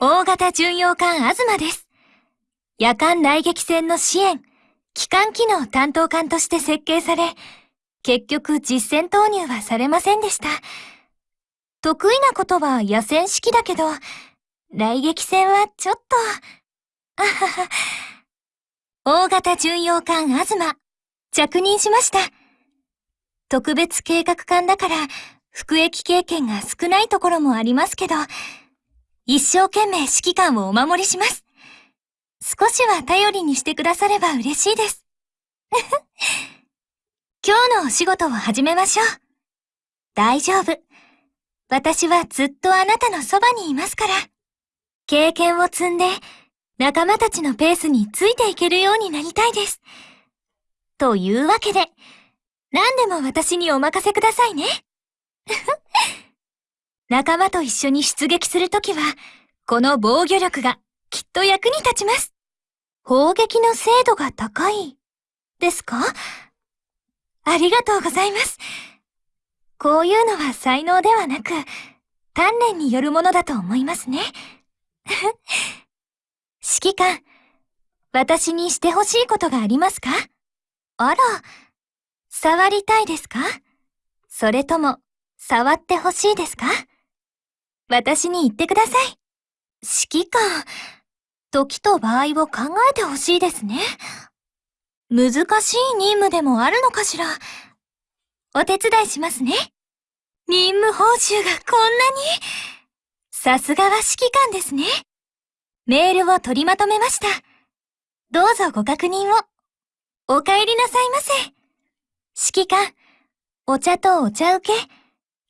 大型巡洋艦アズマです。夜間雷撃戦の支援、機関機能担当艦として設計され、結局実戦投入はされませんでした。得意なことは野戦式だけど、雷撃戦はちょっと、あはは。大型巡洋艦アズマ、着任しました。特別計画艦だから、服役経験が少ないところもありますけど、一生懸命指揮官をお守りします。少しは頼りにしてくだされば嬉しいです。今日のお仕事を始めましょう。大丈夫。私はずっとあなたのそばにいますから。経験を積んで、仲間たちのペースについていけるようになりたいです。というわけで、何でも私にお任せくださいね。仲間と一緒に出撃するときは、この防御力がきっと役に立ちます。砲撃の精度が高い、ですか？ありがとうございます。こういうのは才能ではなく、鍛錬によるものだと思いますね。指揮官、私にしてほしいことがありますか？あら、触りたいですか？それとも、触ってほしいですか？私に言ってください。指揮官、時と場合を考えてほしいですね。難しい任務でもあるのかしら。お手伝いしますね。任務報酬がこんなに。さすがは指揮官ですね。メールを取りまとめました。どうぞご確認を。お帰りなさいませ。指揮官、お茶とお茶受け、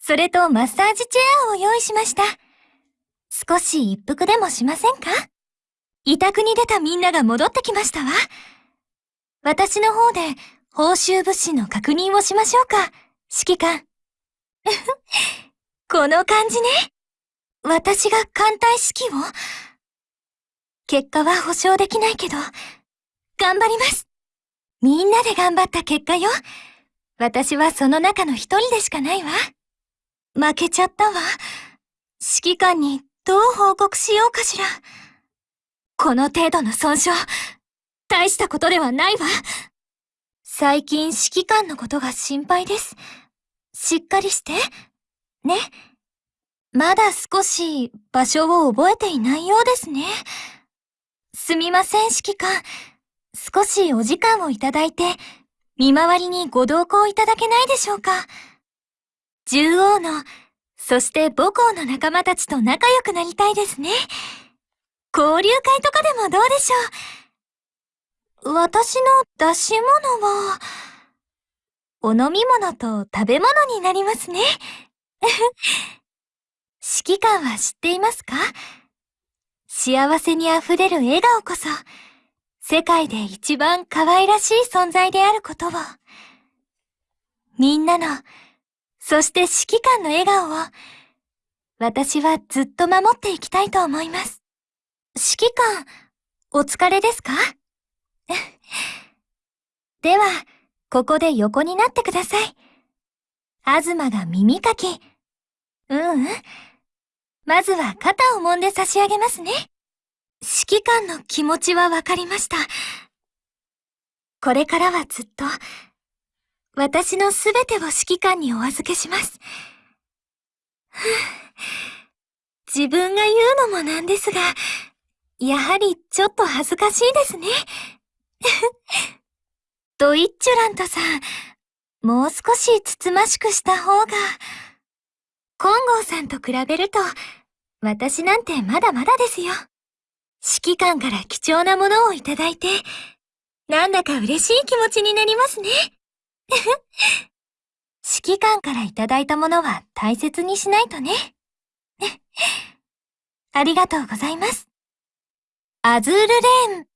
それとマッサージチェアを用意しました。少し一服でもしませんか？委託に出たみんなが戻ってきましたわ。私の方で報酬物資の確認をしましょうか、指揮官。この感じね。私が艦隊指揮を結果は保証できないけど、頑張ります。みんなで頑張った結果よ。私はその中の一人でしかないわ。負けちゃったわ。指揮官にどう報告しようかしら。この程度の損傷、大したことではないわ。最近指揮官のことが心配です。しっかりして。ね。まだ少し場所を覚えていないようですね。すみません、指揮官。少しお時間をいただいて、見回りにご同行いただけないでしょうか。獣王の、そして母校の仲間たちと仲良くなりたいですね。交流会とかでもどうでしょう。私の出し物は、お飲み物と食べ物になりますね。指揮官は知っていますか？幸せに溢れる笑顔こそ、世界で一番可愛らしい存在であることを。みんなの、そして指揮官の笑顔を、私はずっと守っていきたいと思います。指揮官、お疲れですか？では、ここで横になってください。あずまが耳かき。ううん。まずは肩を揉んで差し上げますね。指揮官の気持ちはわかりました。これからはずっと、私のすべてを指揮官にお預けします。自分が言うのもなんですが、やはりちょっと恥ずかしいですね。ドイッチュラントさん、もう少しつつましくした方が、コンゴウさんと比べると、私なんてまだまだですよ。指揮官から貴重なものをいただいて、なんだか嬉しい気持ちになりますね。指揮官からいただいたものは大切にしないとね。ありがとうございます。アズールレーン